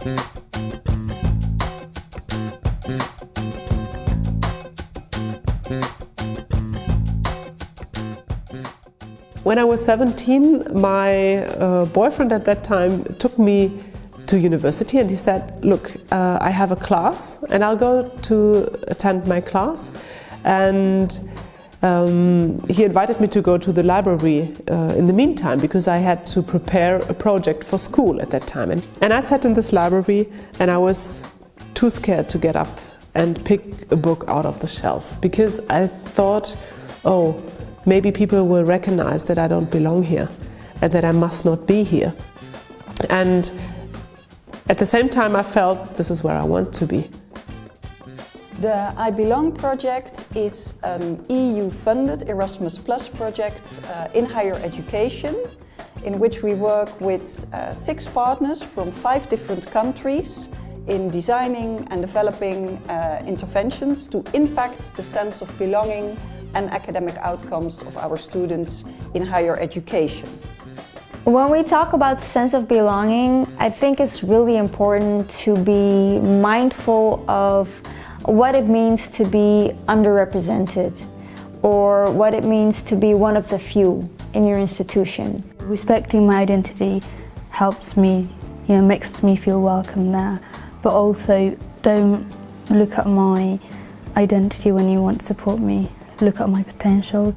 When I was 17, my uh, boyfriend at that time took me to university and he said, look, uh, I have a class and I'll go to attend my class. And um, he invited me to go to the library uh, in the meantime because I had to prepare a project for school at that time. And, and I sat in this library and I was too scared to get up and pick a book out of the shelf because I thought, oh, maybe people will recognize that I don't belong here and that I must not be here. And at the same time I felt this is where I want to be. The I Belong project is an EU-funded Erasmus Plus project uh, in higher education in which we work with uh, six partners from five different countries in designing and developing uh, interventions to impact the sense of belonging and academic outcomes of our students in higher education. When we talk about sense of belonging, I think it's really important to be mindful of what it means to be underrepresented or what it means to be one of the few in your institution. Respecting my identity helps me, you know, makes me feel welcome there, but also don't look at my identity when you want to support me look at my potential.